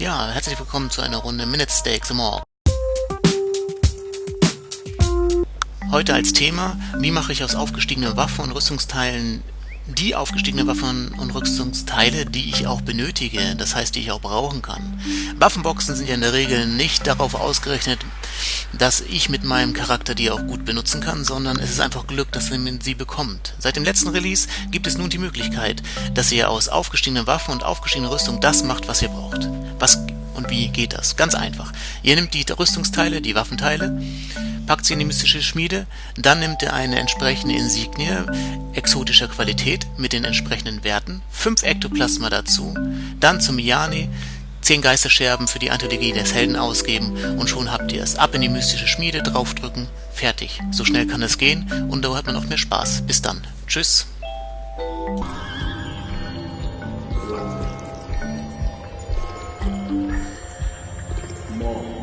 Ja, herzlich willkommen zu einer Runde Minute Steaks More. Heute als Thema, wie mache ich aus aufgestiegenen Waffen und Rüstungsteilen die aufgestiegenen Waffen und Rüstungsteile, die ich auch benötige, das heißt, die ich auch brauchen kann. Waffenboxen sind ja in der Regel nicht darauf ausgerechnet, dass ich mit meinem Charakter die auch gut benutzen kann, sondern es ist einfach Glück, dass man sie bekommt. Seit dem letzten Release gibt es nun die Möglichkeit, dass ihr aus aufgestiegenen Waffen und aufgestiegener Rüstung das macht, was ihr braucht. Was und wie geht das? Ganz einfach. Ihr nehmt die Rüstungsteile, die Waffenteile, packt sie in die mystische Schmiede, dann nimmt ihr eine entsprechende Insignie exotischer Qualität mit den entsprechenden Werten, 5 Ektoplasma dazu, dann zum Miyani, 10 Geisterscherben für die Anthologie des Helden ausgeben und schon habt ihr es. Ab in die mystische Schmiede, draufdrücken, fertig. So schnell kann es gehen und da hat man noch mehr Spaß. Bis dann. Tschüss. more.